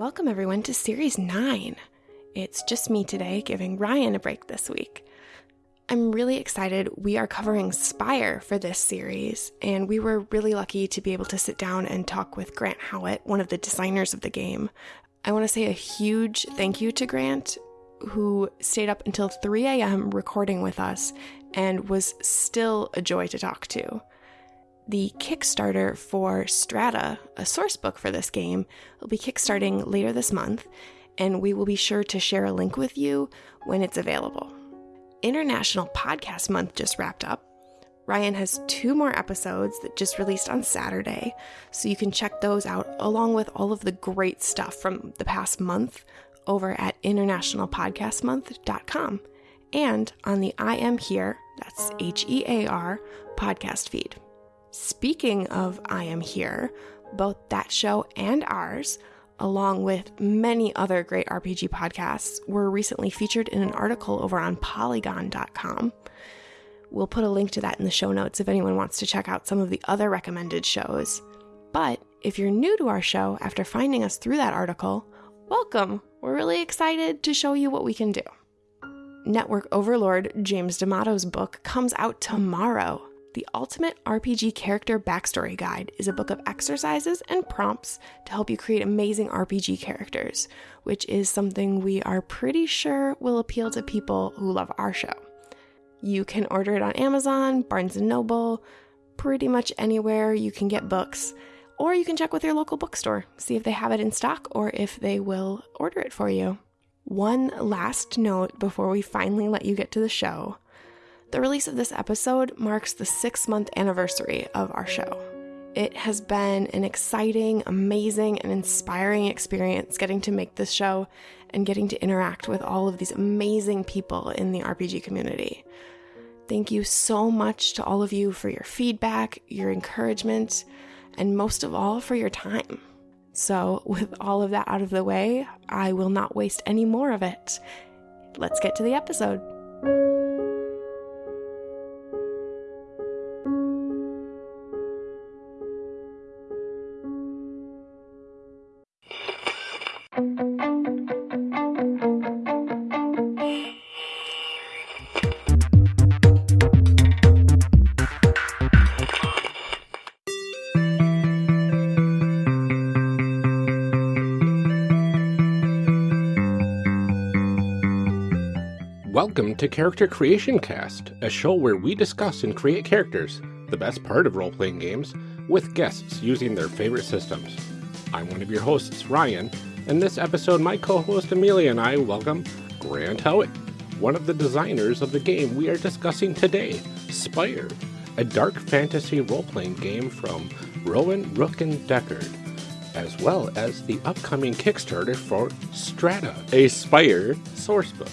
Welcome, everyone, to Series 9. It's just me today, giving Ryan a break this week. I'm really excited. We are covering Spire for this series, and we were really lucky to be able to sit down and talk with Grant Howitt, one of the designers of the game. I want to say a huge thank you to Grant, who stayed up until 3 a.m. recording with us and was still a joy to talk to. The Kickstarter for Strata, a source book for this game, will be kickstarting later this month, and we will be sure to share a link with you when it's available. International Podcast Month just wrapped up. Ryan has two more episodes that just released on Saturday, so you can check those out along with all of the great stuff from the past month over at internationalpodcastmonth.com and on the I Am Here, that's H E A R, podcast feed. Speaking of I Am Here, both that show and ours, along with many other great RPG podcasts, were recently featured in an article over on polygon.com. We'll put a link to that in the show notes if anyone wants to check out some of the other recommended shows. But if you're new to our show after finding us through that article, welcome! We're really excited to show you what we can do. Network Overlord James D'Amato's book comes out tomorrow. The Ultimate RPG Character Backstory Guide is a book of exercises and prompts to help you create amazing RPG characters, which is something we are pretty sure will appeal to people who love our show. You can order it on Amazon, Barnes & Noble, pretty much anywhere you can get books, or you can check with your local bookstore, see if they have it in stock or if they will order it for you. One last note before we finally let you get to the show. The release of this episode marks the six month anniversary of our show. It has been an exciting, amazing, and inspiring experience getting to make this show and getting to interact with all of these amazing people in the RPG community. Thank you so much to all of you for your feedback, your encouragement, and most of all, for your time. So, with all of that out of the way, I will not waste any more of it. Let's get to the episode. To Character Creation Cast, a show where we discuss and create characters, the best part of role playing games, with guests using their favorite systems. I'm one of your hosts, Ryan, and this episode, my co host Amelia and I welcome Grant Howitt, one of the designers of the game we are discussing today, Spire, a dark fantasy role playing game from Rowan Rook and Decard, as well as the upcoming Kickstarter for Strata, a Spire source book.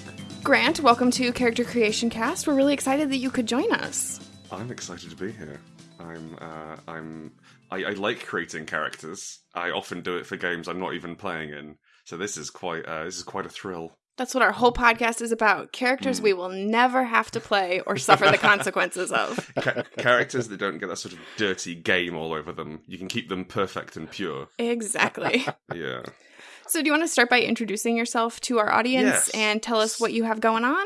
Grant, welcome to Character Creation Cast. We're really excited that you could join us. I'm excited to be here. I'm uh, I'm I, I like creating characters. I often do it for games I'm not even playing in. So this is quite uh, this is quite a thrill. That's what our whole podcast is about. Characters mm. we will never have to play or suffer the consequences of. Ca- characters that don't get that sort of dirty game all over them. You can keep them perfect and pure. Exactly. yeah. So, do you want to start by introducing yourself to our audience yes. and tell us what you have going on?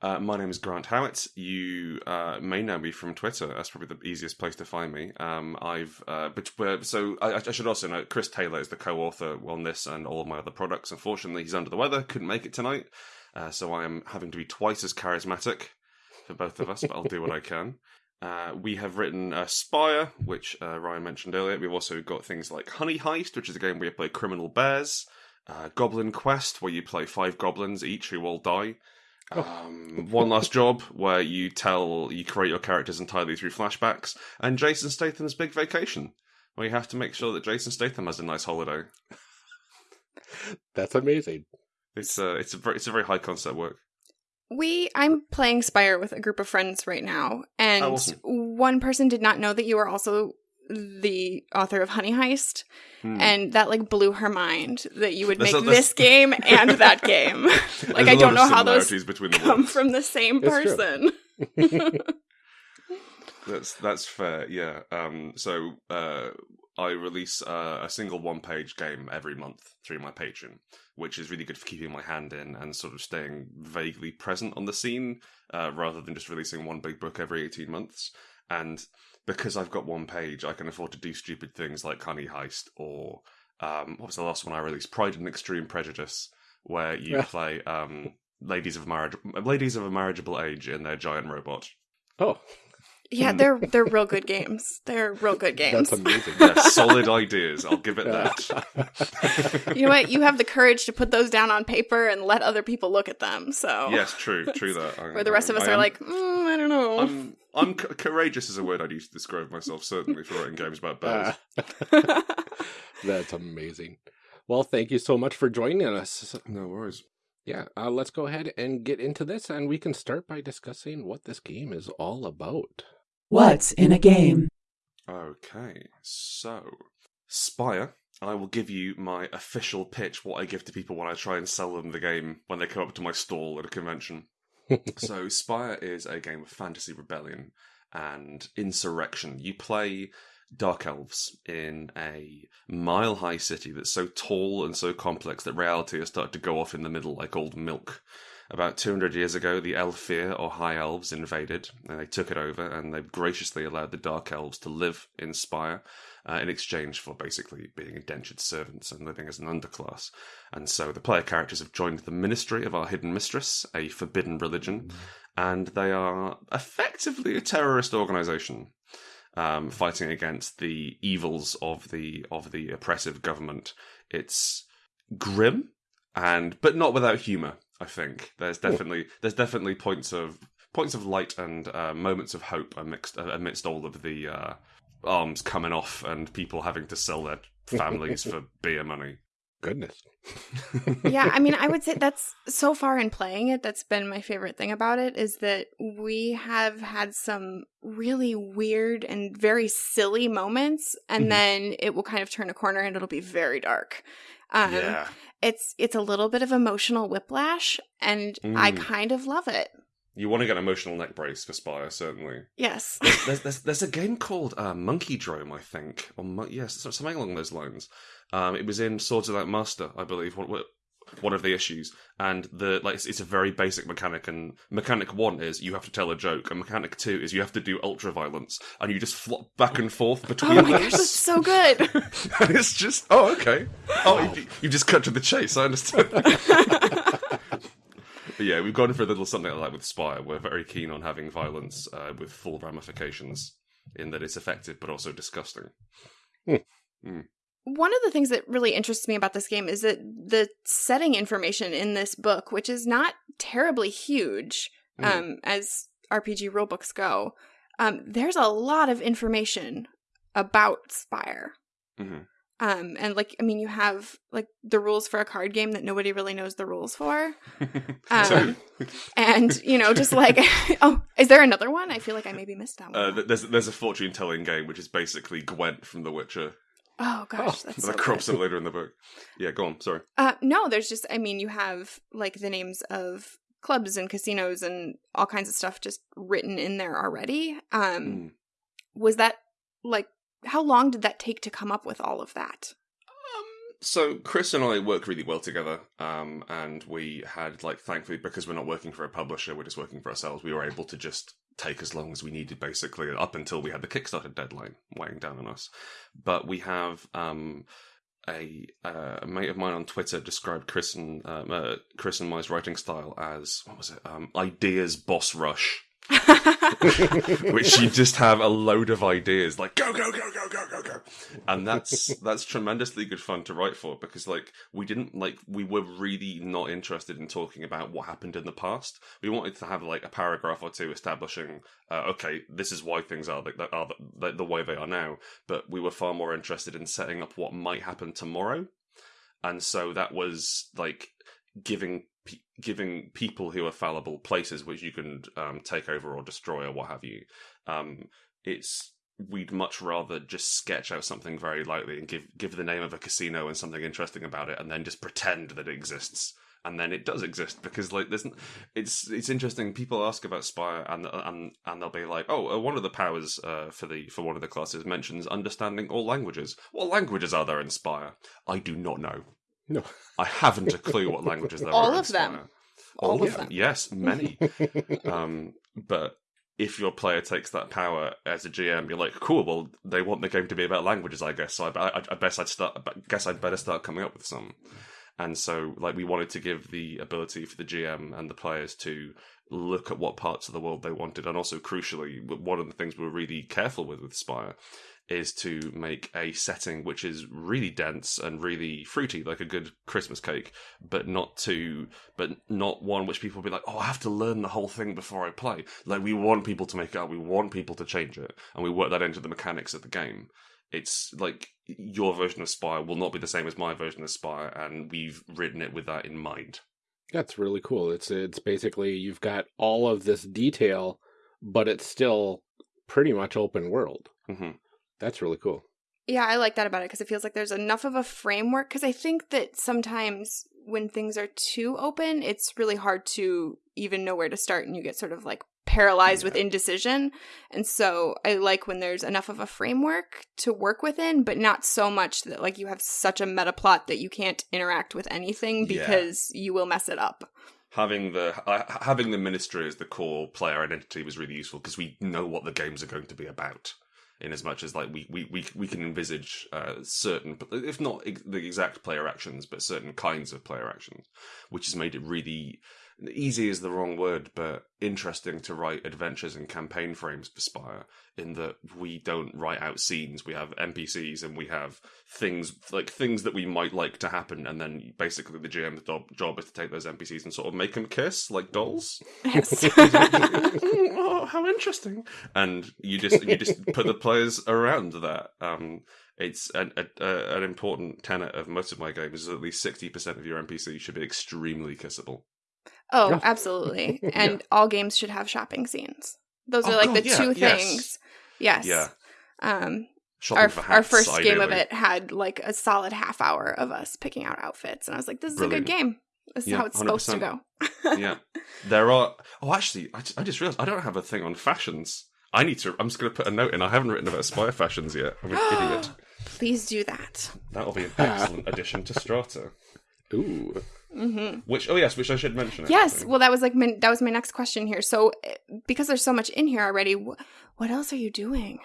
Uh, my name is Grant Howitt. You uh, may know me from Twitter. That's probably the easiest place to find me. Um, I've uh, but, so I, I, should also note Chris Taylor is the co-author on this and all of my other products. Unfortunately, he's under the weather, couldn't make it tonight, uh, so I am having to be twice as charismatic for both of us. but I'll do what I can. Uh, we have written uh, Spire, which uh, Ryan mentioned earlier. We've also got things like Honey Heist, which is a game where you play criminal bears. Uh, Goblin Quest, where you play five goblins each who all die. Oh. Um, One Last Job, where you tell you create your characters entirely through flashbacks, and Jason Statham's Big Vacation, where you have to make sure that Jason Statham has a nice holiday. That's amazing. It's a it's a very, it's a very high concept work. We I'm playing Spire with a group of friends right now, and oh, awesome. one person did not know that you were also the author of Honey Heist, hmm. and that like blew her mind that you would make this game and that game. like I don't know how those between come from the same person. that's that's fair. Yeah. Um. So uh, I release uh, a single one page game every month through my Patreon, which is really good for keeping my hand in and sort of staying vaguely present on the scene uh, rather than just releasing one big book every 18 months. And because I've got one page, I can afford to do stupid things like Honey Heist or um, what was the last one I released? Pride and Extreme Prejudice, where you Yeah. play um, ladies of marriage, ladies of a marriageable age in their giant robot. Oh, Yeah, they're they're real good games. They're real good games. that's amazing. Yeah, solid ideas. I'll give it that. You know what? You have the courage to put those down on paper and let other people look at them. So yes, true, true that. I- where the rest of us I are am- like, mm, I don't know. I'm, I'm c- courageous is a word I'd use to describe myself, certainly for writing games about bears. Ah. that's amazing. Well, thank you so much for joining us. no worries. Yeah, uh, let's go ahead and get into this, and we can start by discussing what this game is all about. What's in a game? Okay, so Spire. I will give you my official pitch, what I give to people when I try and sell them the game when they come up to my stall at a convention. so Spire is a game of fantasy rebellion and insurrection. You play dark elves in a mile high city that's so tall and so complex that reality has started to go off in the middle like old milk. About 200 years ago, the Aelfir, or High Elves, invaded, and they took it over, and they graciously allowed the Dark Elves to live in Spire uh, in exchange for basically being indentured servants and living as an underclass. And so the player characters have joined the ministry of our hidden mistress, a forbidden religion, and they are effectively a terrorist organization. Um, fighting against the evils of the of the oppressive government. It's grim and but not without humor. I think there's definitely there's definitely points of points of light and uh, moments of hope amidst uh, amidst all of the uh, arms coming off and people having to sell their families for beer money. Goodness. yeah, I mean, I would say that's so far in playing it, that's been my favorite thing about it is that we have had some really weird and very silly moments, and Mhm. then it will kind of turn a corner and it'll be very dark. Um, yeah, It's it's a little bit of emotional whiplash, and I Mm. kind of love it. you want to get an emotional neck brace for Spire, certainly. Yes. there's, there's there's a game called uh, Monkey Drome, I think, or Mon- yes, something along those lines. Um, it was in Swords of That Master, I believe. What, what one of the issues, and the like, it's, it's a very basic mechanic. And mechanic one is you have to tell a joke, and mechanic two is you have to do ultra violence, and you just flop back and forth between Oh my those. gosh, that's so good. and it's just oh okay, oh you, you just cut to the chase. I understand. But yeah, we've gone for a little something like that with Spire. We're very keen on having violence uh, with full ramifications, in that it's effective but also disgusting. One of the things that really interests me about this game is that the setting information in this book, which is not terribly huge Mm. um, as RPG rulebooks go, um, there's a lot of information about Spire. Mhm. Um, and like, I mean, you have like the rules for a card game that nobody really knows the rules for, Um, and you know, just like, oh, is there another one? I feel like I maybe missed that one. uh, there's there's a fortune telling game which is basically Gwent from The Witcher oh gosh, oh, that's that so crops good. up later in the book. Yeah, go on. Sorry. Uh, no, there's just, I mean, you have like the names of clubs and casinos and all kinds of stuff just written in there already. Um, Mm. was that like, how long did that take to come up with all of that? Um, so Chris and I work really well together, um, and we had like thankfully because we're not working for a publisher, we're just working for ourselves. We were able to just take as long as we needed, basically, up until we had the Kickstarter deadline weighing down on us. But we have um, a, uh, a mate of mine on Twitter described Chris and um, uh, Chris and my writing style as what was it? Um, ideas boss rush. which you just have a load of ideas like go go go go go go go. And that's that's tremendously good fun to write for because like we didn't like we were really not interested in talking about what happened in the past. We wanted to have like a paragraph or two establishing uh, okay this is why things are are the, the way they are now. But we were far more interested in setting up what might happen tomorrow. And so that was like giving giving people who are fallible places which you can um, take over or destroy or what have you. Um, it's we'd much rather just sketch out something very lightly and give give the name of a casino and something interesting about it, and then just pretend that it exists and then it does exist because like there's it's it's interesting. People ask about Spire and and and they'll be like, oh, uh, one of the powers uh, for the for one of the classes mentions understanding all languages. What languages are there in Spire? I do not know. No. I haven't a clue what languages there All are. All of them. Spire. All of yeah, them. Yes, many. um, but if your player takes that power as a GM, you're like, cool. Well, they want the game to be about languages, I guess. So I, I, I guess I'd start. I guess I'd better start coming up with some. And so, like, we wanted to give the ability for the GM and the players to look at what parts of the world they wanted, and also crucially, one of the things we were really careful with with Spire is to make a setting which is really dense and really fruity, like a good Christmas cake, but not too, but not one which people will be like, oh, I have to learn the whole thing before I play. Like we want people to make it up, we want people to change it, and we work that into the mechanics of the game. It's like your version of Spire will not be the same as my version of Spire, and we've written it with that in mind. That's really cool. It's it's basically you've got all of this detail, but it's still pretty much open world. hmm That's really cool. Yeah, I like that about it because it feels like there's enough of a framework. Because I think that sometimes when things are too open, it's really hard to even know where to start, and you get sort of like paralyzed with indecision. And so I like when there's enough of a framework to work within, but not so much that like you have such a meta plot that you can't interact with anything Yeah. because you will mess it up. Having the uh, having the ministry as the core player identity was really useful because we know what the games are going to be about. In as much as like we we we, we can envisage uh, certain, if not ex- the exact player actions, but certain kinds of player actions, which has made it really easy is the wrong word, but interesting to write adventures and campaign frames for Spire. In that we don't write out scenes, we have NPCs and we have things like things that we might like to happen, and then basically the GM's job, job is to take those NPCs and sort of make them kiss like dolls. Yes. oh, how interesting! And you just you just put the players around that. Um, it's an a, a, an important tenet of most of my games. Is at least sixty percent of your NPC should be extremely kissable. Oh, Yeah. absolutely. And all games should have shopping scenes. Those are Oh, like God, the yeah, two yes. things. Yes. Yeah, Um shopping our for our hats, first game of it had like a solid half hour of us picking out outfits and I was like this is a good game. This is Yeah, how it's supposed to go. yeah, there are. Oh, actually, I, I just realized I don't have a thing on fashions. I need to. I'm just going to put a note in. I haven't written about Spire fashions yet. I'm an idiot. Please do that. That'll be an excellent addition to Strata. Ooh. Hmm Which, oh yes, which I should mention. Yes, actually. well that was like my, that was my next question here. So eh, because there's so much in here already, wh- what else are you doing?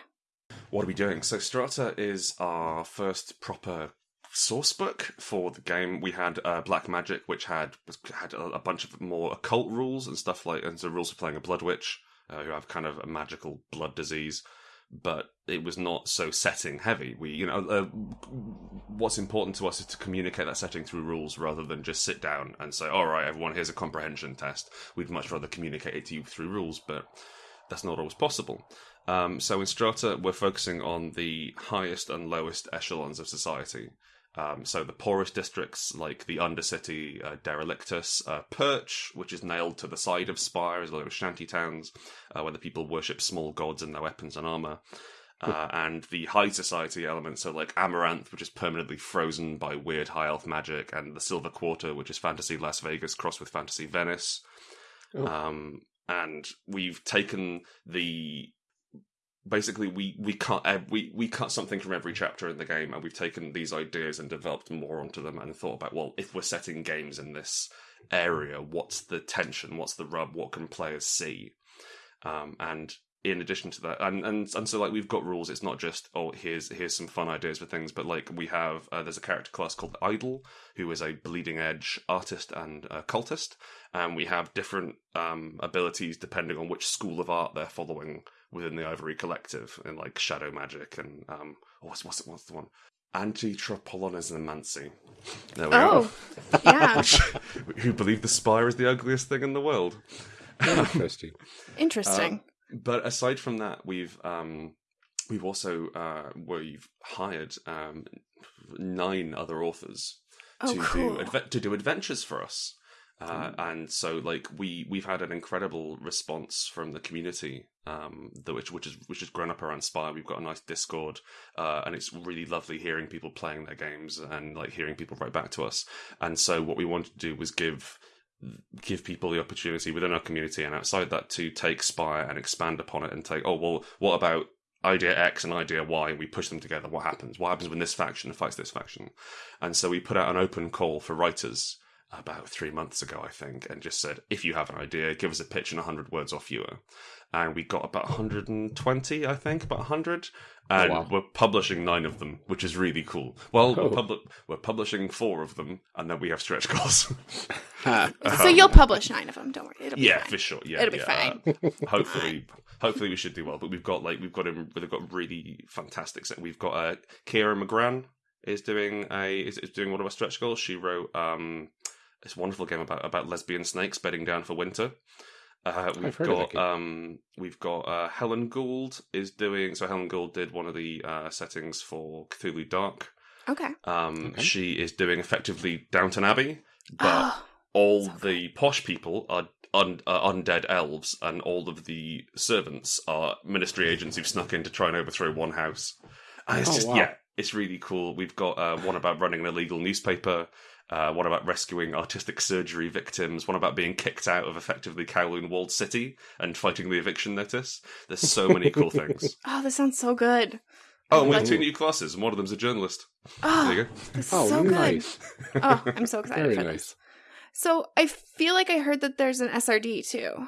What are we doing? So Strata is our first proper source book for the game. We had uh, Black Magic, which had had a, a bunch of more occult rules and stuff like, and so rules for playing a blood witch uh, who have kind of a magical blood disease. But it was not so setting heavy. We, you know, uh, what's important to us is to communicate that setting through rules rather than just sit down and say, "All right, everyone, here's a comprehension test." We'd much rather communicate it to you through rules, but that's not always possible. Um, so in Strata, we're focusing on the highest and lowest echelons of society. Um, so the poorest districts, like the Undercity, uh, Derelictus, uh, Perch, which is nailed to the side of spires, as well as shanty towns, uh, where the people worship small gods and their weapons and armor. Uh, and the high society elements, so like Amaranth, which is permanently frozen by weird high elf magic, and the Silver Quarter, which is fantasy Las Vegas crossed with fantasy Venice. Oh. Um, and we've taken the basically we we cut we we cut something from every chapter in the game, and we've taken these ideas and developed more onto them, and thought about well, if we're setting games in this area, what's the tension, what's the rub, what can players see, um, and in addition to that, and, and and so like we've got rules. It's not just oh here's here's some fun ideas for things, but like we have uh, there's a character class called Idol, who is a bleeding edge artist and uh, cultist, and we have different um, abilities depending on which school of art they're following within the Ivory Collective, in like shadow magic and um oh, what's what's what's the one anti-tropolonismancy. There we Oh, are. yeah, who believe the spire is the ugliest thing in the world. Interesting. interesting. but aside from that, we've um, we've also uh, we've hired um, nine other authors oh, to cool. do adve- to do adventures for us. Uh, and so, like we we've had an incredible response from the community, um, the, which which is which has grown up around Spire. We've got a nice Discord, uh, and it's really lovely hearing people playing their games and like hearing people write back to us. And so, what we wanted to do was give give people the opportunity within our community and outside that to take Spire and expand upon it and take, oh well, what about idea X and idea Y, and we push them together. What happens? What happens when this faction fights this faction? And so we put out an open call for writers about three months ago, I think, and just said, if you have an idea, give us a pitch in 100 words or fewer. And we got about 120, I think, about 100. And wow. we're publishing nine of them, which is really cool. Well, Oh. we're, pub- we're publishing four of them, and then we have stretch goals. Ha. so you'll publish nine of them. Don't worry. It'll be yeah, fine. for sure. Yeah, It'll be fine. Uh, hopefully, hopefully we should do well. But we've got like we've got him. We've got really fantastic. Set. We've got uh, Kira Magrann is doing a is, is doing one of our stretch goals. She wrote um this wonderful game about about lesbian snakes bedding down for winter. Uh, we've I've heard of got game. um we've got uh, Helen Gould is doing so Helen Gould did one of the uh, settings for Cthulhu Dark. Okay. Um, Okay. she is doing effectively Downton Abbey, but Oh, all So the posh people are un- are undead elves, and all of the servants are ministry agents who've snuck in to try and overthrow one house. And it's Oh, just wow. yeah, it's really cool. We've got uh, one about running an illegal newspaper. Uh, one about rescuing artistic surgery victims, one about being kicked out of effectively Kowloon walled city and fighting the eviction notice. There's so many cool things. oh, this sounds so good. Oh, and we have two new classes, and one of them's a journalist. Oh, There you go. this is Oh, so good. nice. Oh, I'm so excited Very for nice. this. So I feel like I heard that there's an SRD too.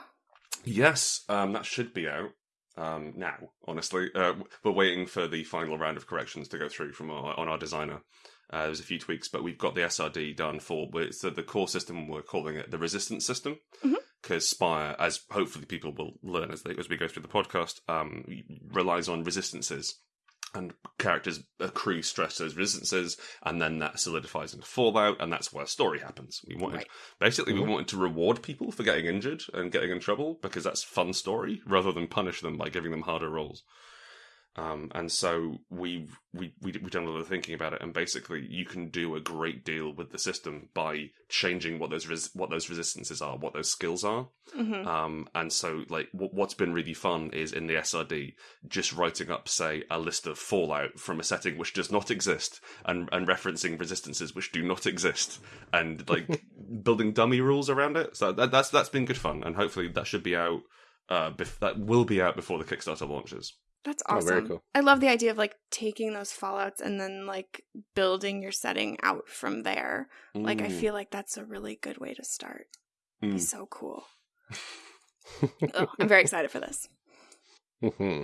Yes, um, that should be out um, now. Honestly, uh, we're waiting for the final round of corrections to go through from our, on our designer. Uh, there's a few tweaks, but we've got the SRD done for. The, the core system. We're calling it the resistance system because Spire, as hopefully people will learn as they as we go through the podcast, um, relies on resistances. And characters accrue stress to those resistances, and then that solidifies into fallout, and that's where story happens. We wanted Right. Basically, Mhm. we wanted to reward people for getting injured and getting in trouble because that's fun story, rather than punish them by giving them harder roles. Um, and so we've we we we've done a lot of thinking about it, and basically, you can do a great deal with the system by changing what those res- what those resistances are, what those skills are. hmm Um, and so, like, w- what's been really fun is in the SRD, just writing up, say, a list of Fallout from a setting which does not exist, and and referencing resistances which do not exist, and like building dummy rules around it. So that, that's that's been good fun, and hopefully that should be out. Uh, bef- that will be out before the Kickstarter launches. That's Oh, awesome. very cool. I love the idea of like taking those fallouts and then like building your setting out from there. Like I Mm. feel like that's a really good way to start. Mm. Be so cool. Ugh, I'm very excited for this. hmm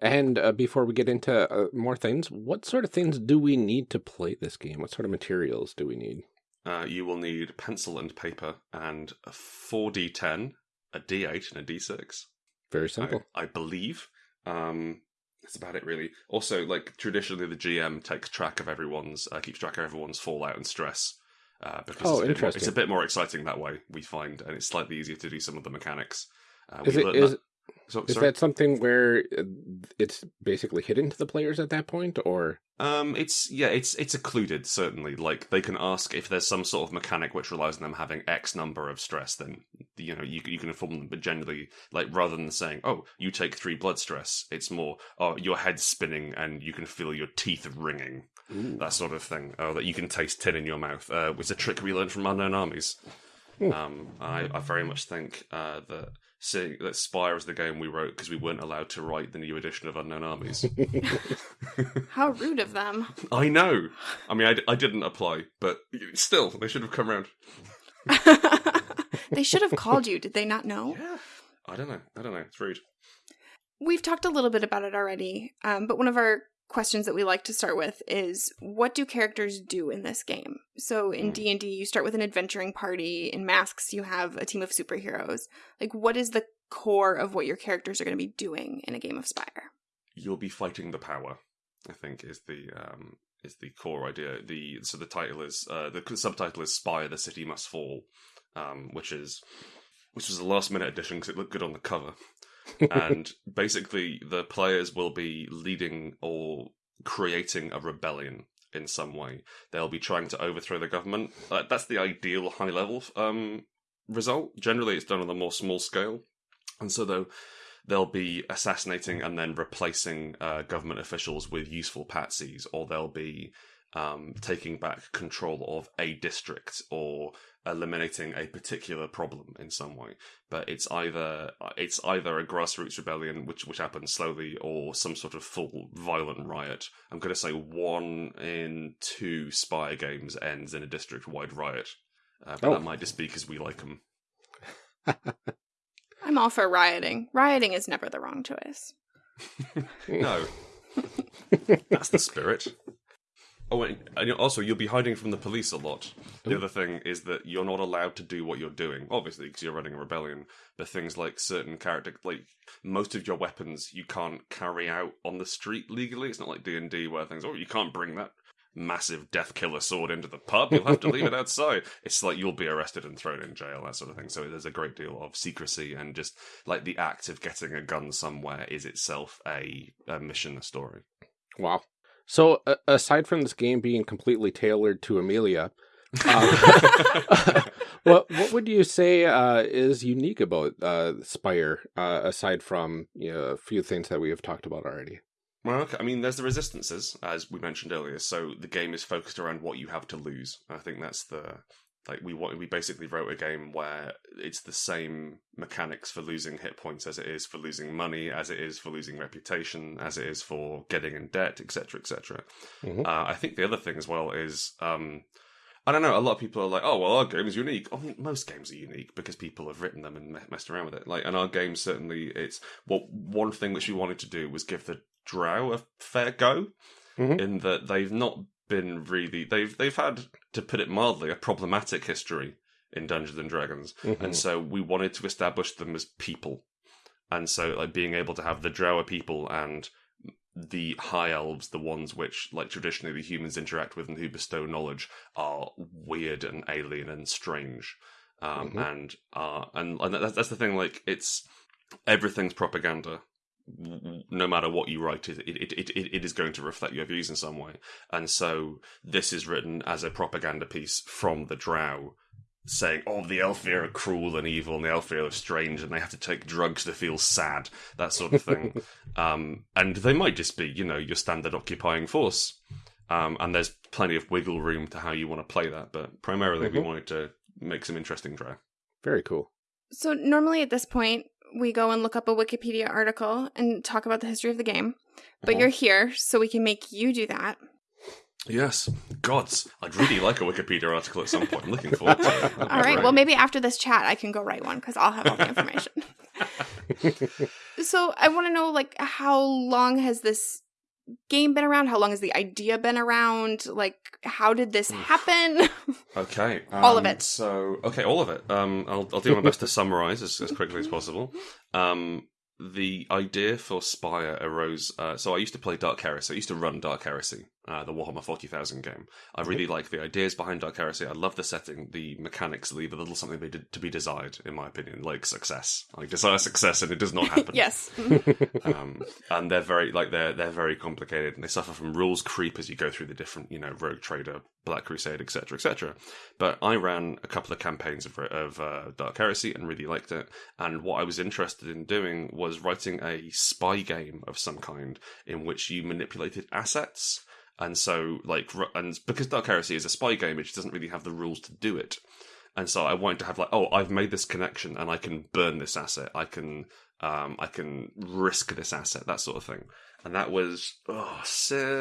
And uh, before we get into uh, more things, what sort of things do we need to play this game? What sort of materials do we need? Uh, you will need pencil and paper and a 4d10, a d8, and a d6. Very I, simple. I believe. Um, that's about it, really. Also, like traditionally, the GM takes track of everyone's, uh, keeps track of everyone's fallout and stress. Uh, because Oh, it's, a bit more, it's a bit more exciting that way, we find, and it's slightly easier to do some of the mechanics. Uh, Is it is that- so- is sorry? that something where uh, it's basically hidden to the players at that point, or Um, it's yeah, it's it's occluded certainly. Like they can ask if there's some sort of mechanic which relies on them having X number of stress, then you know you you can inform them. But generally, like rather than saying, "Oh, you take three blood stress," it's more, "Oh, your head's spinning and you can feel your teeth ringing." That sort of thing. Oh, that you can taste tin in your mouth. Uh, was a trick we learned from Unknown Armies. Um, I, I very much think uh, that seeing that Spire is the game we wrote because we weren't allowed to write the new edition of Unknown Armies. How rude of them. I know. I mean, I didn't apply, but still, they should have come around. they should have called you. Did they not know? Yeah. I don't know. I don't know. It's rude. We've talked a little bit about it already, um, but one of our questions that we like to start with is what do characters do in this game? So in Hmm. D&D you start with an adventuring party, in Masks you have a team of superheroes. Like what is the core of what your characters are going to be doing in a game of Spire? You'll be fighting the power. I think is the um is the core idea. The so the title is uh, the subtitle is "Spire: The City Must Fall," um, which is which was a last minute addition because it looked good on the cover. And basically, the players will be leading or creating a rebellion in some way. They'll be trying to overthrow the government. Uh, that's the ideal high level um, result. Generally, it's done on a more small scale, and so though they'll be assassinating and then replacing uh, government officials with useful patsies, or they'll be um, taking back control of a district or eliminating a particular problem in some way. But it's either it's either a grassroots rebellion, which which happens slowly, or some sort of full violent riot. I'm going to say one in two spy games ends in a district-wide riot, uh, but Oh. that might just be because we like them. I'm all for rioting. Rioting is never the wrong choice. No, that's the spirit. Oh, and also you'll be hiding from the police a lot. The other thing is that you're not allowed to do what you're doing, obviously, because you're running a rebellion. But things like certain character, like most of your weapons, you can't carry out on the street legally. It's not like D and D where things, oh, you can't bring that massive death killer sword into the pub. You'll have to leave it outside. It's like you'll be arrested and thrown in jail, that sort of thing. So there's a great deal of secrecy and just like the act of getting a gun somewhere is itself a, a mission, a story. Wow. So, uh, aside from this game being completely tailored to Amelia, um, what what would you say uh, is unique about uh, Spire, uh, aside from you know, a few things that we have talked about already? Well, okay. I mean, there's the resistances, as we mentioned earlier. So the game is focused around what you have to lose. I think that's the like we wa- we basically wrote a game where it's the same mechanics for losing hit points as it is for losing money, as it is for losing reputation, as it is for getting in debt, etc., etc. Mhm. Uh, I think the other thing as well is. Um, I don't know. A lot of people are like, "Oh, well, our game is unique." I mean, most games are unique because people have written them and me- messed around with it. Like, and our game certainly, it's well, one thing which we wanted to do was give the Drow a fair go, Mhm. in that they've not been really they've they've had to put it mildly a problematic history in Dungeons and Dragons, Mhm. and so we wanted to establish them as people, and so like being able to have the Drow are people and the high elves, the ones which like traditionally the humans interact with and who bestow knowledge, are weird and alien and strange, um, Mhm. and uh, and and that's, that's the thing. Like it's everything's propaganda. W- w- No matter what you write, it it, it, it it is going to reflect your views in some way, and so this is written as a propaganda piece from the Drow, saying, "Oh, the Aelfir are cruel and evil, and the Aelfir are strange, and they have to take drugs to feel sad." That sort of thing. um, and they might just be, you know, your standard occupying force. Um, and there's plenty of wiggle room to how you want to play that, but primarily we Mhm. wanted to make some interesting Drow. Very cool. So normally at this point, we go and look up a Wikipedia article and talk about the history of the game. But Mhm. you're here, so we can make you do that. Yes, gods, I'd really like a Wikipedia article at some point. I'm looking forward to it. That'd All right. great. Well, maybe after this chat, I can go write one because I'll have all the information. so I want to know, like, how long has this game been around? How long has the idea been around? Like, how did this happen? Okay, All of um, it. So, okay, all of it. Um, I'll I'll do my best to summarize as, as quickly as possible. Um, the idea for Spire arose. Uh, so I used to play Dark Heresy. I used to run Dark Heresy, uh, the Warhammer Forty Thousand game. I really like the ideas behind Dark Heresy. I love the setting. The mechanics leave a little something to be desired, in my opinion, like success. I desire success, and it does not happen. yes. um, and they're very like they're they're very complicated, and they suffer from rules creep as you go through the different you know Rogue Trader, Black Crusade, etc., etc. But I ran a couple of campaigns of of uh, Dark Heresy and really liked it. And what I was interested in doing was writing a spy game of some kind in which you manipulated assets. And so, like, and because Dark Heresy is a spy game, it doesn't really have the rules to do it. And so I wanted to have like, oh, I've made this connection, and I can burn this asset. I can, um, I can risk this asset, that sort of thing. And that was oh,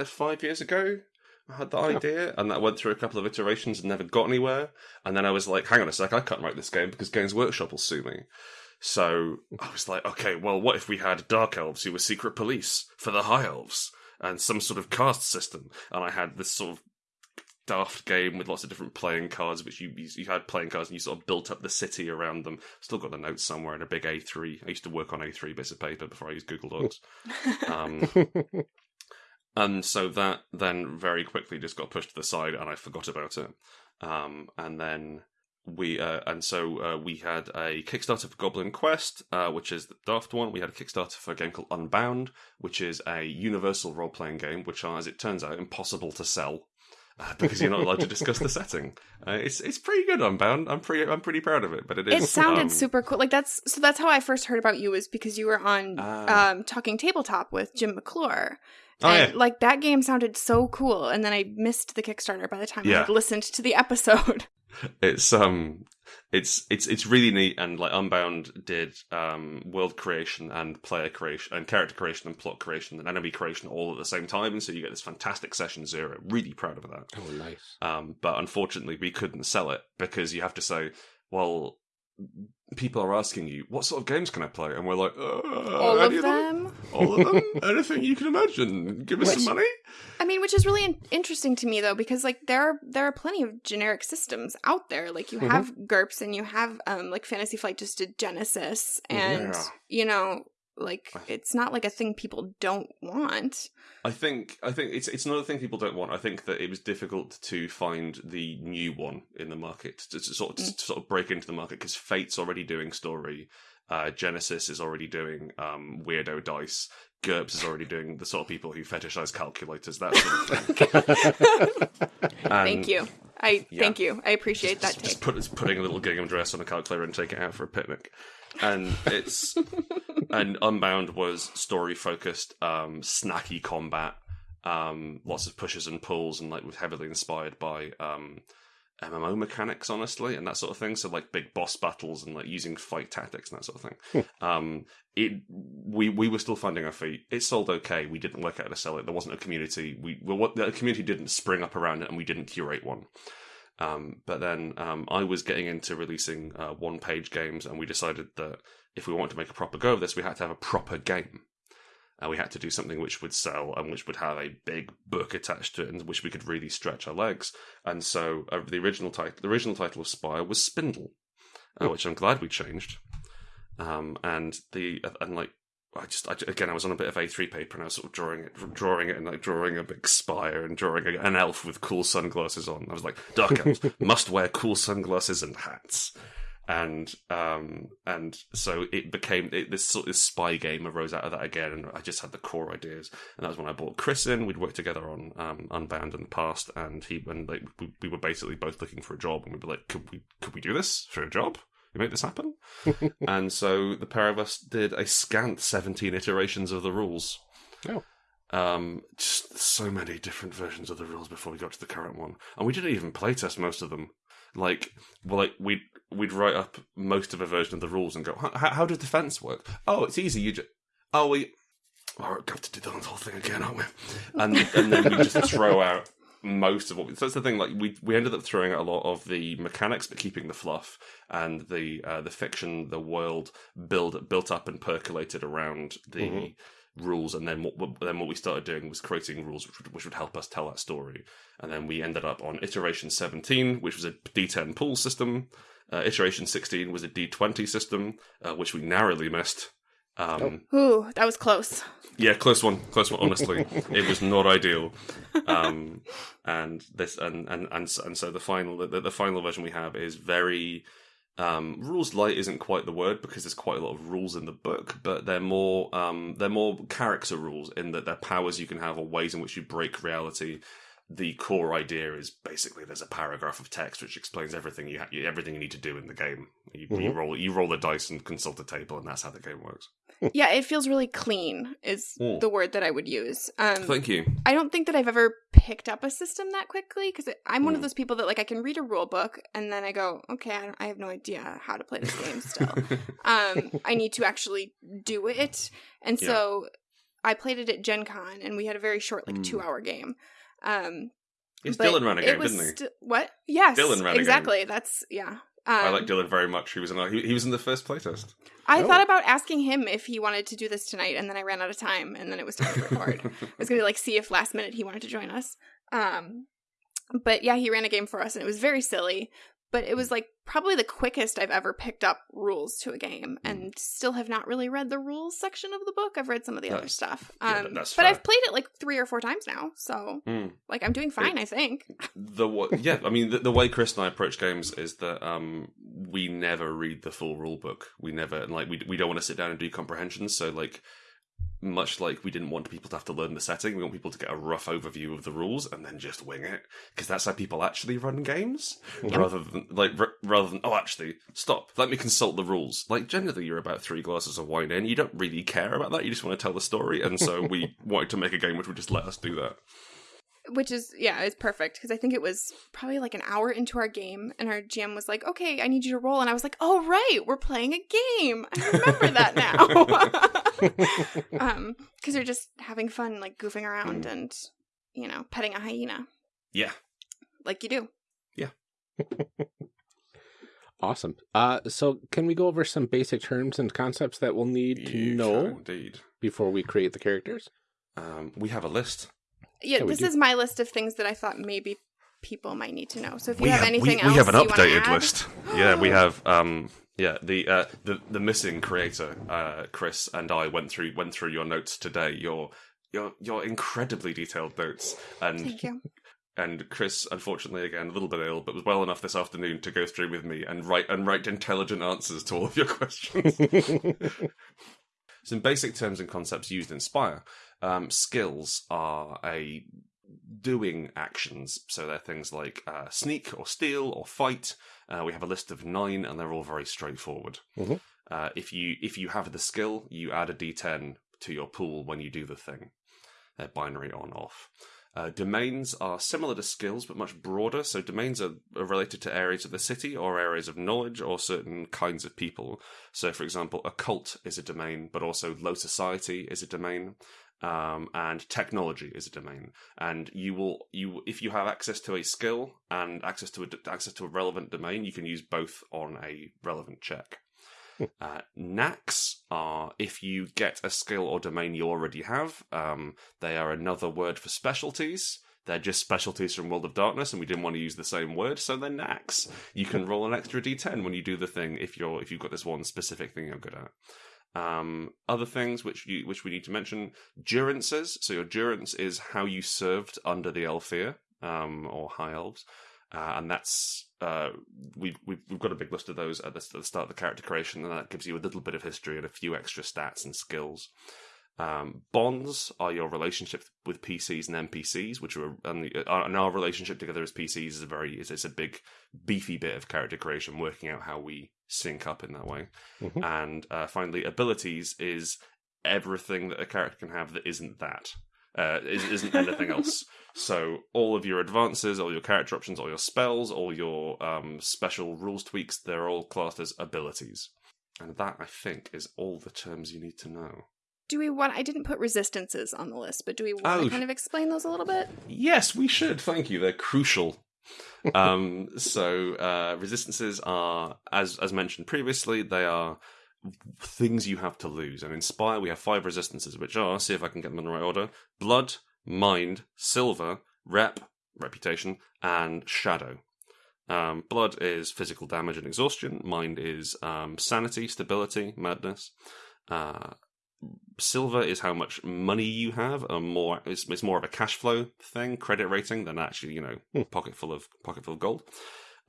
five years ago. I had the idea, and that went through a couple of iterations and never got anywhere. And then I was like, hang on a sec, I can't write this game because Games Workshop will sue me. So I was like, okay, well, what if we had Dark Elves who were secret police for the High Elves and some sort of cast system? And I had this sort of daft game with lots of different playing cards, which you you you had playing cards and you sort of built up the city around them. Still got the notes somewhere in a big A3. I used to work on A3 bits of paper before I used Google Docs. Um, and so that then very quickly just got pushed to the side and I forgot about it. Um, and then we uh, and so uh, we had a Kickstarter for Goblin Quest, uh, which is the daft one. We had a Kickstarter for a game called Unbound, which is a universal role playing game, which are, as it turns out, impossible to sell. uh, because you're not allowed to discuss the setting. Uh, it's it's pretty good. Unbound. I'm pretty I'm pretty proud of it. But it is. It sounded um, super cool. Like that's so that's how I first heard about you was because you were on Ah. um talking tabletop with Jim McClure. Oh, and yeah. like that game sounded so cool and then I missed the Kickstarter by the time I Yeah. had listened to the episode. it's um it's it's it's really neat and like unbound did um world creation and player creation and character creation and plot creation and enemy creation all at the same time. And so you get this fantastic session zero. Really proud of that. Oh, nice. um but unfortunately we couldn't sell it because you have to say well people are asking you what sort of games can i play and we're like uh, All of them. all of them anything you can imagine give us Which- some money I mean, which is really in- interesting to me though, because like there are there are plenty of generic systems out there. Like you Mm-hmm. have GURPS and you have um like Fantasy Flight just did Genesys, and Yeah. you know like it's not like a thing people don't want. I think I think it's it's not a thing people don't want. I think that it was difficult to find the new one in the market to, to sort of to sort of break into the market because Fate's already doing story, uh, Genesys is already doing um, weirdo dice, GURPS is already doing the sort of people who fetishize calculators. That sort of thing. Thank you. I yeah. thank you. I appreciate that just, take. just put it's putting a little gingham dress on a calculator and take it out for a picnic. And it's and Unbound was story focused, um, snacky combat, um, lots of pushes and pulls, and like was heavily inspired by um, MMO mechanics, honestly, and that sort of thing. So like big boss battles and like using fight tactics and that sort of thing. um, it we we were still finding our feet. It sold okay. We didn't work out how to sell it. There wasn't a community. We well, what the community didn't spring up around it, and we didn't curate one. Um, but then um, I was getting into releasing uh, one page games, and we decided that if we wanted to make a proper go of this, we had to have a proper game. And we had to do something which would sell and which would have a big book attached to it, and which we could really stretch our legs. And so, uh, the original title, the original title of Spire was Spindle, uh, which I'm glad we changed. Um, and the and like I just I, again I was on a bit of A3 paper and I was sort of drawing it, drawing it, and like drawing a big spire and drawing a, an elf with cool sunglasses on. I was like, dark elves must wear cool sunglasses and hats, and um and so it became it, this sort of spy game arose out of that again, and I just had the core ideas, and that was when I bought Chris in. We'd worked together on um, Unbound in the past, and he and like we, we were basically both looking for a job, and we were like, could we could we do this for a job? We make this happen, and so the pair of us did a scant seventeen iterations of the rules. Oh. Um, just so many different versions of the rules before we got to the current one, and we didn't even playtest most of them. Like, well, like we'd we'd write up most of a version of the rules and go, how, how does defense work? Oh, it's easy. You just oh we. Oh, we're going to do the whole thing again, aren't we? And and then we just throw out most of what. We, so that's the thing. Like we we ended up throwing out a lot of the mechanics, but keeping the fluff and the uh, the fiction, the world build built up and percolated around the Mhm. rules. And then what then what we started doing was creating rules which would, which would help us tell that story. And then we ended up on iteration seventeen, which was a D10 pool system. Uh, iteration sixteen was a D20 system, uh, which we narrowly missed. Um, Ooh, that was close. yeah, close one, close one. Honestly, it was not ideal. Um, and this, and and and and so the final, the, the final version we have is very um, rules light. Isn't quite the word because there's quite a lot of rules in the book, but they're more um, they're more character rules in that they're powers you can have or ways in which you break reality. The core idea is basically there's a paragraph of text which explains everything you ha- everything you need to do in the game. You, you Mhm. roll you roll the dice and consult a table, and that's how the game works. Yeah, it feels really clean is Mm. the word that I would use. Um Thank you. I don't think that I've ever picked up a system that quickly because I'm one of Mm. those people that like I can read a rule book and then I go, okay, I, I have no idea how to play this game still. um, I need to actually do it, and Yeah. so I played it at Gen Con and we had a very short, like Mm. two hour game. Um, but Dylan ran a it game, didn't he? st- what? Yes, Dylan ran exactly. That's yeah. Um, I like Dylan very much. He was in a, he, he was in the first playtest. I Oh. thought about asking him if he wanted to do this tonight, and then I ran out of time, and then it was time to record. I was gonna like see if last minute he wanted to join us. Um, but yeah, he ran a game for us, and it was very silly. But it was like probably the quickest I've ever picked up rules to a game, Hmm. and still have not really read the rules section of the book. I've read some of the other stuff, um, that's but fair. I've played it like three or four times now, so Mm. like I'm doing fine, I think. The yeah, I mean the, the way Chris and I approach games is that um, we never read the full rule book. We never and like we we don't want to sit down and do comprehensions. So like much like we didn't want people to have to learn the setting, we want people to get a rough overview of the rules and then just wing it because that's how people actually run games, rather than like r- rather than oh actually stop, let me consult the rules. Like generally, you're about three glasses of wine in, you don't really care about that, you just want to tell the story, and so we wanted to make a game which would just let us do that. Which is, yeah, it's perfect because I think it was probably like an hour into our game, and our GM was like, okay, I need you to roll. And I was like, oh, right, we're playing a game. I remember that now. um, Because you're just having fun, like goofing around and, you know, petting a hyena Yeah, like you do. Yeah. awesome. Uh, so can we go over some basic terms and concepts that we'll need to You know can indeed. before we create the characters? Um, we have a list. Yeah, Yeah, we this do. is my list of things that I thought maybe people might need to know. So if you we have, have anything we, else, we have an you wanna updated add- list. Yeah, we have um yeah the uh the the missing creator uh Chris and I went through went through your notes today. Your your your incredibly detailed notes and Thank you. and Chris unfortunately again a little bit ill but was well enough this afternoon to go through with me and write and write intelligent answers to all of your questions. Some basic terms and concepts used in Spire. Um, skills are a doing actions, so they're things like uh, sneak or steal or fight. Uh, we have a list of nine, and they're all very straightforward. Mhm. Uh, if you if you have the skill, you add a d10 to your pool when you do the thing. They're binary on off. Uh, domains are similar to skills, but much broader. So domains are, are related to areas of the city or areas of knowledge or certain kinds of people. So, for example, a cult is a domain, but also low society is a domain, um, and technology is a domain. And you will you if you have access to a skill and access to a access to a relevant domain, you can use both on a relevant check. Uh, knacks are if you get a skill or domain you already have. Um, they are another word for specialties. They're just specialties from World of Darkness, and we didn't want to use the same word, so they're knacks. You can roll an extra d10 when you do the thing if you're if you've got this one specific thing you're good at. Um, other things which you which we need to mention: durances. So your durance is how you served under the Aelfir um, or High Elves, uh, and that's uh, we've, we've we've got a big list of those at the, at the start of the character creation, and that gives you a little bit of history and a few extra stats and skills. Um, bonds are your relationship with PCs and NPCs, which are and, the, uh, and our relationship together as PCs is a very is, is a big beefy bit of character creation, working out how we sync up in that way. Mhm. And uh, finally, abilities is everything that a character can have that isn't that. Uh, isn't anything else. So all of your advances, all your character options, all your spells, all your um, special rules tweaks, they're all classed as abilities. And that, I think, is all the terms you need to know. Do we want? I didn't put resistances on the list, but do we want Oh. to kind of explain those a little bit? Yes, we should. Thank you. They're crucial. um, so uh, resistances are, as as mentioned previously, they are things you have to lose. And in Spire, we have five resistances, which are see if I can get them in the right order: blood, mind, silver, rep, reputation, and shadow. Um, blood is physical damage and exhaustion. Mind is um, sanity, stability, madness. Uh, silver is how much money you have. A more it's, it's more of a cash flow thing, credit rating than actually you know Hmm. pocket full of pocket full of gold.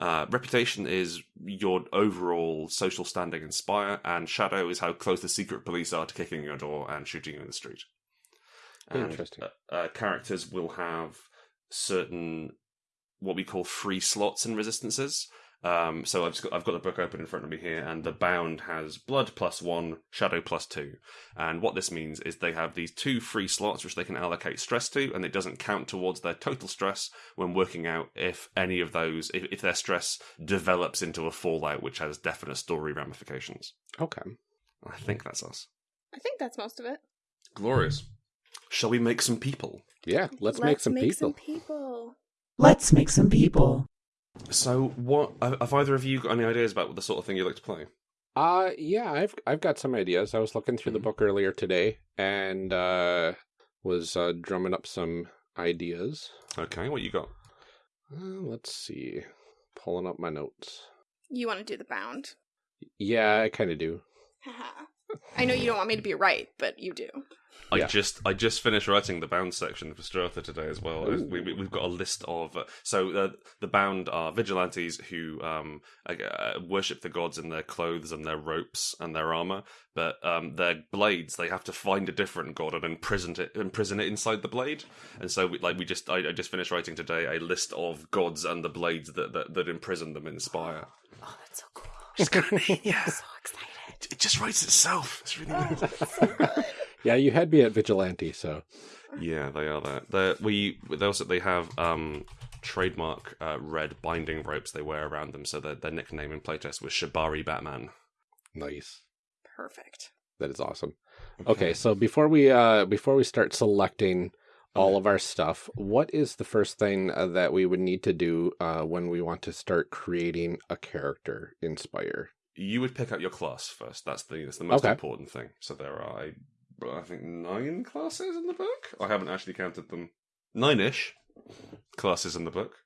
Uh, reputation is your overall social standing in Spire, and shadow is how close the secret police are to kicking your door and shooting you in the street. And, Interesting. Uh, uh, characters will have certain what we call free slots and resistances. Um, so I've just got, I've got the book open in front of me here, and the bound has blood plus one, shadow plus two. And what this means is they have these two free slots which they can allocate stress to, and it doesn't count towards their total stress when working out if any of those, if, if their stress develops into a fallout which has definite story ramifications. Okay. I think that's us. I think that's most of it. Glorious. Shall we make some people? Yeah, let's, make some people. some people. Let's make some people. So, what uh, have either of you got any ideas about the sort of thing you'd like to play? Uh yeah, I've I've got some ideas. I was looking through the Mhm. book earlier today and uh was uh drumming up some ideas. Okay, what you got? Uh, let's see. Pulling up my notes. You want to do the bound? Yeah, I kind of do. I know you don't want me to be right, but you do. I Yeah. just I just finished writing the bound section for Strata today as well. Ooh. We, we, we've got a list of uh, so uh, the bound are vigilantes who um, uh, worship the gods in their clothes and their ropes and their armor, but um, their blades they have to find a different god and imprison it imprison it inside the blade. And so we, like we just I, I just finished writing today a list of gods and the blades that that, that imprison them in Spire. Oh, that's so cool. It's kind of neat, yeah. so excited. It just writes itself. It's really neat. so good. Yeah, you had me at Vigilante, so Yeah, they are that. They're, we they also they have um, trademark uh, red binding ropes they wear around them, so their their nickname in playtest was Shibari Batman. nice. Perfect. That is awesome. Okay, so before we uh before we start selecting all of our stuff, what is the first thing uh, that we would need to do uh when we want to start creating a character in Spire? You would pick up your class first. That's the that's the most Okay. important thing. So there are I, think nine classes in the book. I haven't actually counted them. Nine ish classes in the book.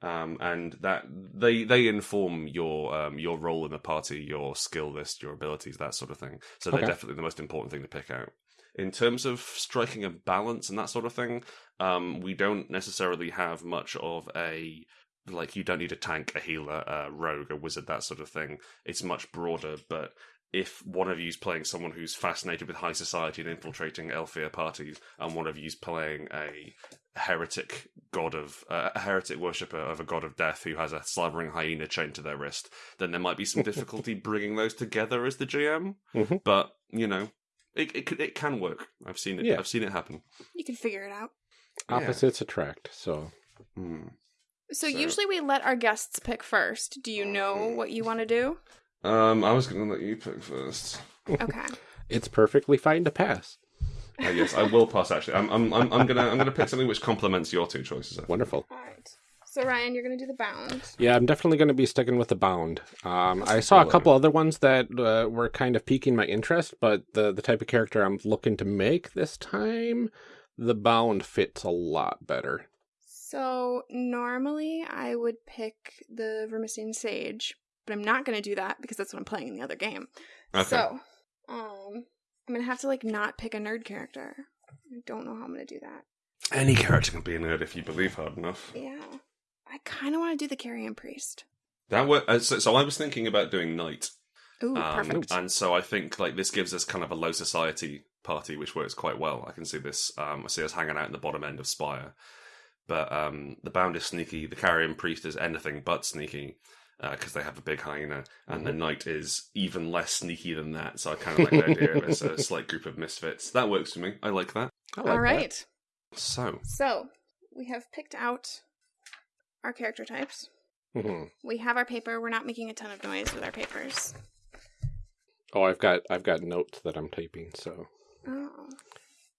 Um, and that they they inform your um, your role in the party, your skill list, your abilities, that sort of thing. So they're Okay. definitely the most important thing to pick out. In terms of striking a balance and that sort of thing, um, we don't necessarily have much of a like you don't need a tank, a healer, a rogue, a wizard, that sort of thing. It's much broader, but if one of you's playing someone who's fascinated with high society and infiltrating Aelfir parties, and one of you's playing a heretic god of uh, a heretic worshipper of a god of death who has a slavering hyena chained to their wrist, then there might be some difficulty bringing those together as the GM. Mhm. But you know, it it, it can work. I've seen it. Yeah. I've seen it happen. You can figure it out. Yeah. Opposites attract. So Hmm. So, So- usually we let our guests pick first. Do you know what you want to do? Um, I was going to let you pick first. Okay. it's perfectly fine to pass. Uh, yes, I will pass. Actually, I'm, I'm, I'm, I'm gonna, I'm gonna pick something which complements your two choices. Wonderful. All right. So Ryan, you're gonna do the bound. Yeah, I'm definitely going to be sticking with the bound. Um, I saw a couple other ones that uh, were kind of piquing my interest, but the the type of character I'm looking to make this time, the bound fits a lot better. So normally I would pick the Vermisian Sage, but I'm not gonna do that because that's what I'm playing in the other game. Okay. So, um, I'm gonna have to like not pick a nerd character. I don't know how I'm gonna do that. Any character can be a nerd if you believe hard enough. Yeah, I kind of want to do the Carrion Priest. That work. Uh, so, so I was thinking about doing knight, Ooh, um, perfect. and so I think like this gives us kind of a low society party, which works quite well. I can see this. Um, I see us hanging out in the bottom end of Spire, but um, the bound is sneaky. The carrion priest is anything but sneaky. Because they have a big hyena, and the knight is even less sneaky than that. So I kind of like the idea of it's a slight group of misfits. That works for me. I like that. I like All that. So So we have picked out our character types. Mhm. We have our paper. We're not making a ton of noise with our papers. Oh, I've got I've got notes that I'm typing. So Oh.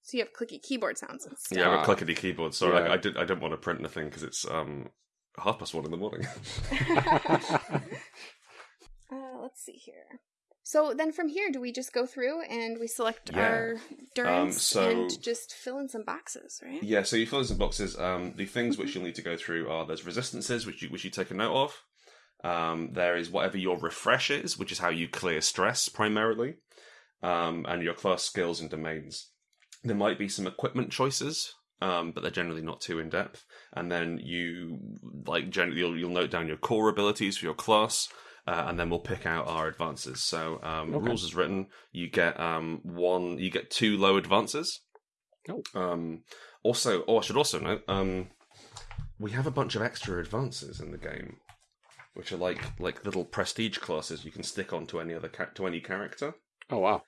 So you have clicky keyboard sounds and stuff. Yeah, I've got Ah. clickety keyboard. Sorry, Yeah. I, I did. I didn't want to print anything because it's um half past one in the morning. uh, let's see here. So then from here, do we just go through and we select Yeah. our durance so- and just fill in some boxes, right? yeah, so you fill in some boxes. Um, the things which you'll need to go through are there's resistances which you which you take a note of. Um, there is whatever your refresh is, which is how you clear stress primarily, um, and your class skills and domains. There might be some equipment choices, um, but they're generally not too in depth. And then you like generally you'll, you'll note down your core abilities for your class, uh, and then we'll pick out our advances. So um, Okay. rules is written. You get um, one, you get two low advances. Oh. Um, also, oh, I should also note, um, we have a bunch of extra advances in the game, which are like like little prestige classes you can stick onto any other ca- to any character. oh wow,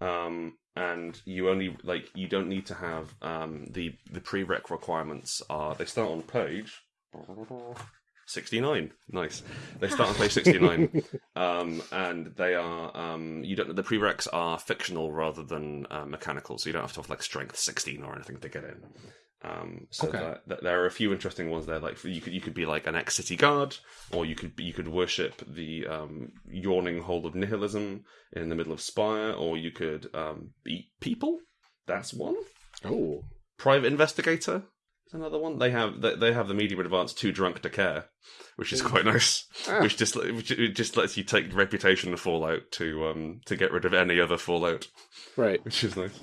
Um, and you only like you don't need to have um, the the prereq requirements are they start on page sixty nine. Nice. They start on page sixty nine, um, and they are um, you don't the prereqs are fictional rather than uh, mechanical, so you don't have to have like strength sixteen or anything to get in. Um, so Okay. that, that there are a few interesting ones there. Like you could you could be like an ex city guard, or you could be, you could worship the um, yawning hole of nihilism in the middle of Spire, or you could um, eat people. That's one. oh Private investigator. There's another one. They have they, they have the medium advanced too drunk to care, which is quite nice. Ah. Which just which just lets you take reputation of Fallout to um to get rid of any other Fallout, Right. which is nice.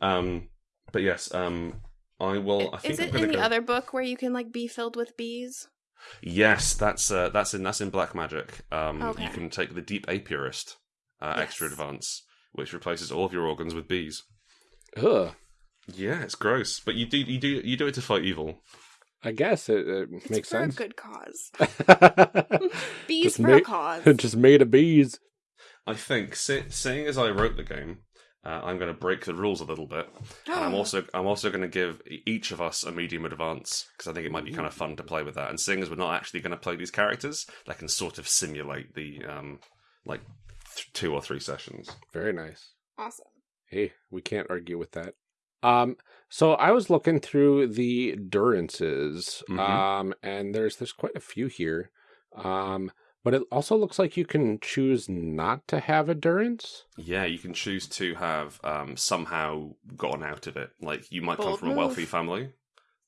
Um, but yes, um, I will. I think Is I'm it gonna in the go- other book where you can like be filled with bees? Yes, that's uh, that's in that's in Black Magic. Um, Okay. you can take the Deep Apiarist uh, extra advance, which replaces all of your organs with bees. Ugh. Yeah, it's gross, but you do you do you do it to fight evil. I guess it, it It's makes for sense. a good cause. Bees Just for ma- a cause. just made of bees. I think, se- seeing as I wrote the game, uh, I'm going to break the rules a little bit, and I'm also I'm also going to give e- each of us a medium advance because I think it might be kind of fun to play with that. And seeing as we're not actually going to play these characters, that can sort of simulate the um like th- two or three sessions. Very nice. awesome. Hey, we can't argue with that. Um, so I was looking through the durances, Mhm. um, and there's there's quite a few here. Um, but it also looks like you can choose not to have a durance. Yeah, you can choose to have um somehow gotten out of it. Like you might come Bold from a wealthy family.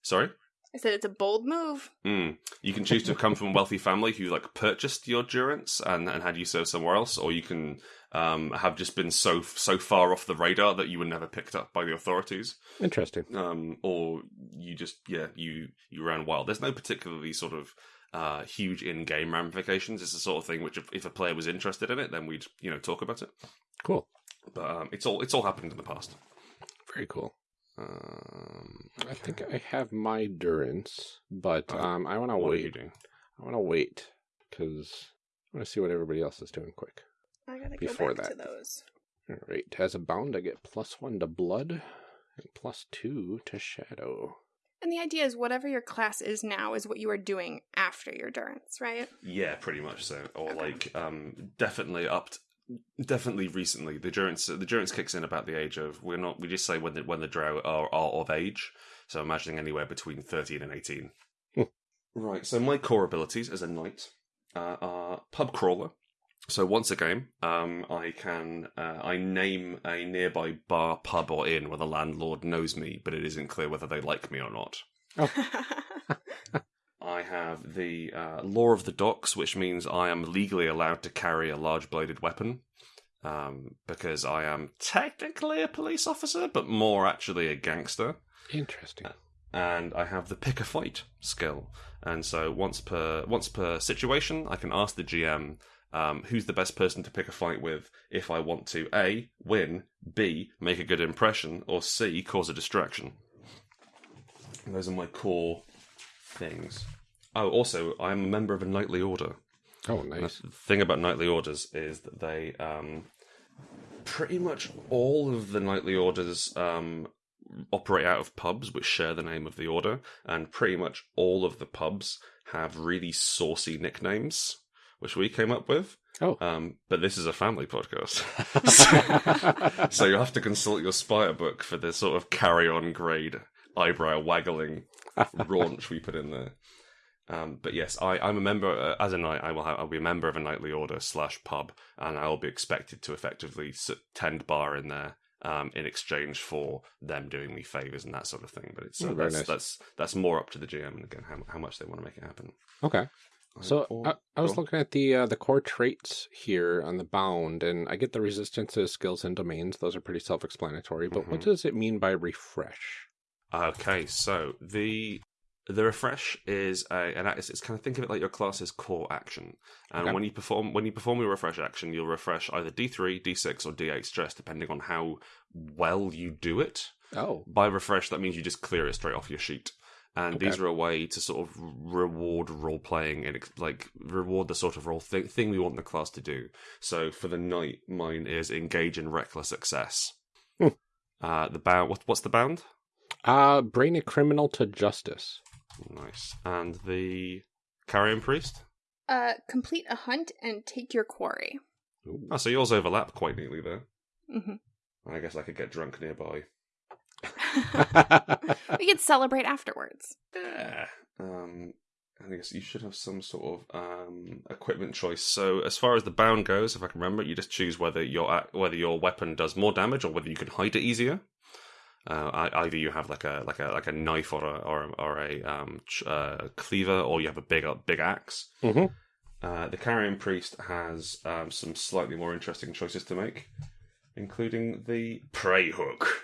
Sorry. I said it's a bold move. Mm. You can choose to come from a wealthy family who like purchased your durance and, and had you serve somewhere else, or you can um, have just been so so far off the radar that you were never picked up by the authorities, Interesting. um, or you just yeah you you ran wild. There's no particularly sort of uh, huge in-game ramifications. It's the sort of thing which if, if a player was interested in it, then we'd you know talk about it. Cool. But um, it's all it's all happened in the past. Very cool. Um, I think I have my durance, but Oh, um, I want to what are you wait. doing? I want to wait because I want to see what everybody else is doing quick. I gotta Before go back that. to those. All right. As a bound, I get plus one to blood and plus two to shadow. And the idea is whatever your class is now is what you are doing after your durance, right? Yeah, pretty much so. Or Okay. like, um, definitely up, t- definitely recently. The durance, the durance kicks in about the age of. We're not. We just say when the when the drow are, are of age. So imagining anywhere between thirteen and eighteen. Hmm. right. So my core abilities as a knight uh, are pub crawler. So once a game, um, I can uh, I name a nearby bar, pub, or inn where the landlord knows me, but it isn't clear whether they like me or not. I have the uh, law of the docks, which means I am legally allowed to carry a large bladed weapon. Um, because I am technically a police officer, but more actually a gangster. Interesting. And I have the pick a fight skill. And so once per once per situation, I can ask the GM um, who's the best person to pick a fight with if I want to A, win, B, make a good impression, or C, cause a distraction. Those are my core things. Oh, also, I'm a member of a knightly order. Oh, And nice. The thing about knightly orders is that they um, pretty much all of the knightly orders um, operate out of pubs which share the name of the order, and pretty much all of the pubs have really saucy nicknames, which we came up with. Oh. Um, but this is a family podcast. so you have to consult your Spire book for the sort of carry on grade eyebrow waggling raunch we put in there. Um, but yes, I, I'm a member uh, as a knight. I will have, I'll be a member of a knightly order slash pub, and I will be expected to effectively tend bar in there um, in exchange for them doing me favors and that sort of thing. But it's uh, Oh, that's, nice. that's that's more up to the GM and again how, how much they want to make it happen. okay. So Or- I, I was looking at the uh, the core traits here on the bound, and I get the resistances, skills, and domains. Those are pretty self-explanatory. But what Mhm. does it mean by refresh? Okay, so the the refresh is a an it's, it's kind of think of it like your class's core action, and Okay. when you perform when you perform your refresh action, you'll refresh either D three, D six, or D eight stress depending on how well you do it. Oh, By refresh, that means you just clear it straight off your sheet. And Okay. these are a way to sort of reward role playing and like reward the sort of role th- thing we want the class to do. So for the knight, mine is engage in reckless excess. Hmm. Uh, the bound. What, what's the bound? uh, bring a criminal to justice. Nice. And the carrion priest. Uh, complete a hunt and take your quarry. Ooh. Oh, so yours overlap quite neatly there. hmm I guess I could get drunk nearby. we could celebrate afterwards. Yeah. Um, I guess you should have some sort of um, equipment choice. So as far as the bound goes, if I can remember, you just choose whether your whether your weapon does more damage or whether you can hide it easier. Uh, either you have like a like a like a knife or a or, a- or a um, ch- uh, cleaver, or you have a big big axe. Mhm. Uh, the carrion priest has um, some slightly more interesting choices to make, including the prey hook.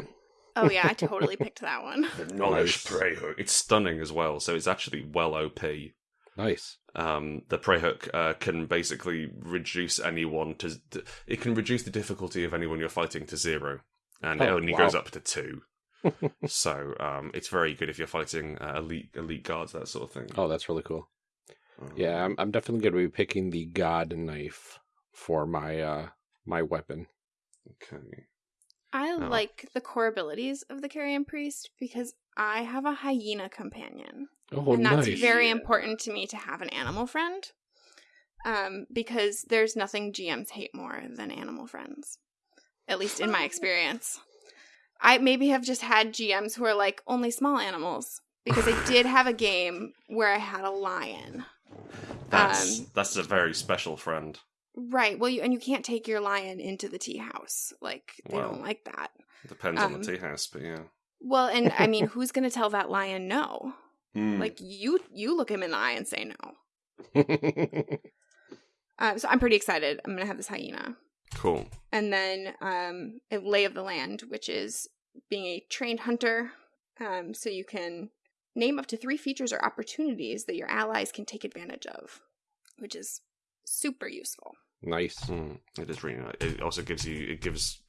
Oh yeah, I totally picked that one. The knowledge Nice. prey hook. It's stunning as well. So it's actually well OP. Nice. Um, the prey hook uh, can basically reduce anyone to. It can reduce the difficulty of anyone you're fighting to zero, and it Oh, only wow. goes up to two. so um, it's very good if you're fighting uh, elite elite guards that sort of thing. Oh, that's really cool. Um, Yeah, I'm, I'm definitely going to be picking the god knife for my uh my weapon. Okay. I Oh. like the core abilities of the carrion priest because I have a hyena companion. Oh, and that's nice. very important to me to have an animal friend. Um, because there's nothing GMs hate more than animal friends. At least in my experience. I maybe have just had GMs who are like only small animals. Because I did have a game where I had a lion. That's Um, that's a very special friend. Right. Well, you, and you can't take your lion into the tea house. Like they Wow. don't like that. Depends on um, the tea house, but yeah. Well, and I mean, who's going to tell that lion no? Mm. Like you, you look him in the eye and say no. Um, so I'm pretty excited. I'm going to have this hyena, cool. and then um, a lay of the land, which is being a trained hunter. Um, so you can name up to three features or opportunities that your allies can take advantage of, which is super useful. nice. Mm, it is really nice. It also gives you it gives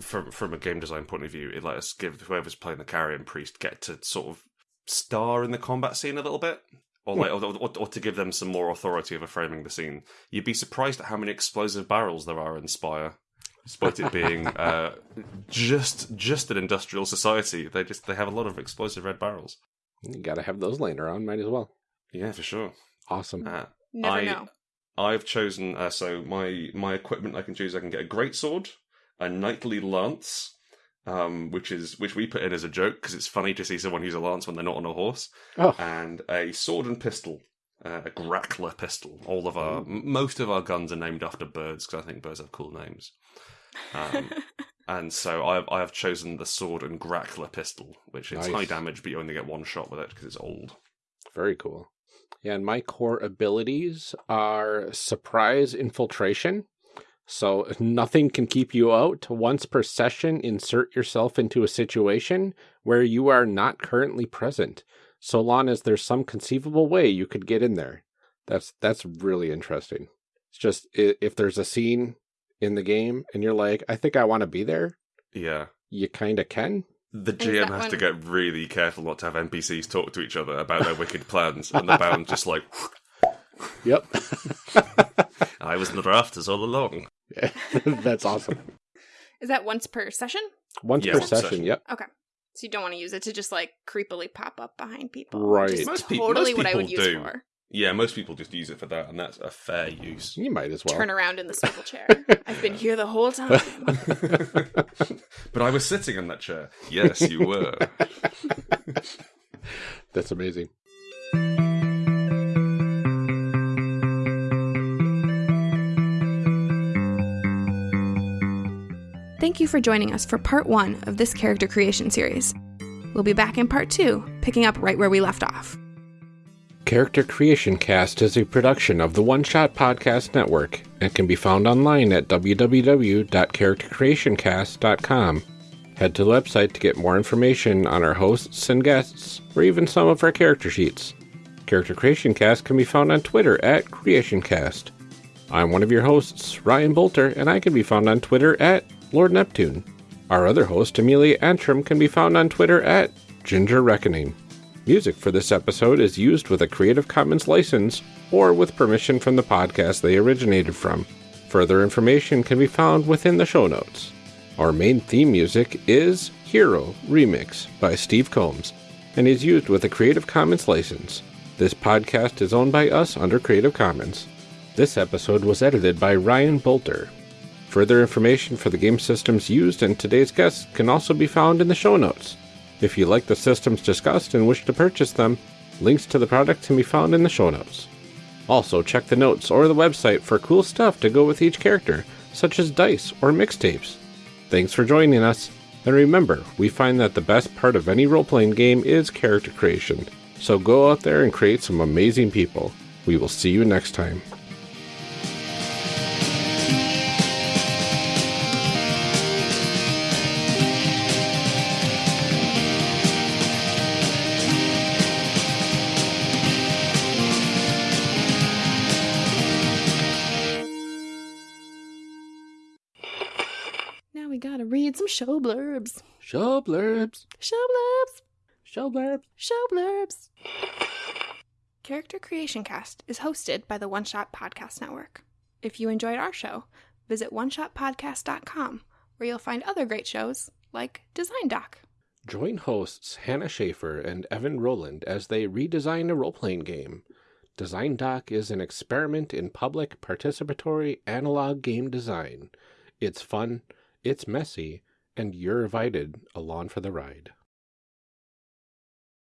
from from a game design point of view, it lets us give whoever's playing the carrion priest get to sort of star in the combat scene a little bit. Or, like, or, or, or to give them some more authority over framing the scene. You'd be surprised at how many explosive barrels there are in Spire, despite it being uh, just just an industrial society. They just they have a lot of explosive red barrels. You got to have those laying around. Might as well. Yeah, for sure. Awesome. Uh, Never I- know. I've chosen uh, so my my equipment I can choose. I can get a great sword, a knightly lance, um, which is which we put in as a joke because it's funny to see someone use a lance when they're not on a horse, Oh, and a sword and pistol, uh, a grackler pistol. All of our m- most of our guns are named after birds because I think birds have cool names. Um, and so I have, I have chosen the sword and grackler pistol, which is Nice. high damage, but you only get one shot with it because it's old. very cool. Yeah, and my core abilities are surprise infiltration. So nothing can keep you out. Once per session, insert yourself into a situation where you are not currently present, so long as there's some conceivable way you could get in there. That's that's really interesting. It's just if there's a scene in the game and you're like, I think I want to be there, Yeah. you kind of can. The GM that has to get really careful not to have NPCs talk to each other about their wicked plans, and the bound just like, Yep. I was in the rafters all along. That's awesome. Is that once per session? Once Yeah, per once session, session. yep. Okay. So you don't want to use it to just like creepily pop up behind people. Right. Which is Most peop- totally most what I would people use do. For. Yeah, most people just use it for that, and that's a fair use. You might as well. Turn around in the swivel chair. I've been here the whole time. but I was sitting in that chair. Yes, you were. That's amazing. Thank you for joining us for part one of this character creation series. We'll be back in part two, picking up right where we left off. Character Creation Cast is a production of the One Shot Podcast Network and can be found online at www.charactercreationcast.com. Head to the website to get more information on our hosts and guests, or even some of our character sheets. Character Creation Cast can be found on Twitter at CreationCast. I'm one of your hosts, Ryan Bolter, and I can be found on Twitter at Lord Neptune. Our other host, Amelia Antrim, can be found on Twitter at Ginger Reckoning. Music for this episode is used with a Creative Commons license or with permission from the podcast they originated from. Further information can be found within the show notes. Our main theme music is Hero Remix by Steve Combs and is used with a Creative Commons license. This podcast is owned by us under Creative Commons. This episode was edited by Ryan Bolter. Further information for the game systems used and today's guests can also be found in the show notes. If you like the systems discussed and wish to purchase them, links to the products can be found in the show notes. Also, check the notes or the website for cool stuff to go with each character, such as dice or mixtapes. Thanks for joining us. And remember, we find that the best part of any role playing game is character creation. So go out there and create some amazing people. We will see you next time. Show blurbs. Show blurbs. Show blurbs. Show blurbs. Show blurbs. Character Creation Cast is hosted by the One Shot Podcast Network. If you enjoyed our show, visit oneshotpodcast.com where you'll find other great shows like Design Doc. Join hosts Hannah Shaffer and Evan Rowland as they redesign a role playing game. Design Doc is an experiment in public participatory analog game design. It's fun, it's messy, and you're invited along for the ride.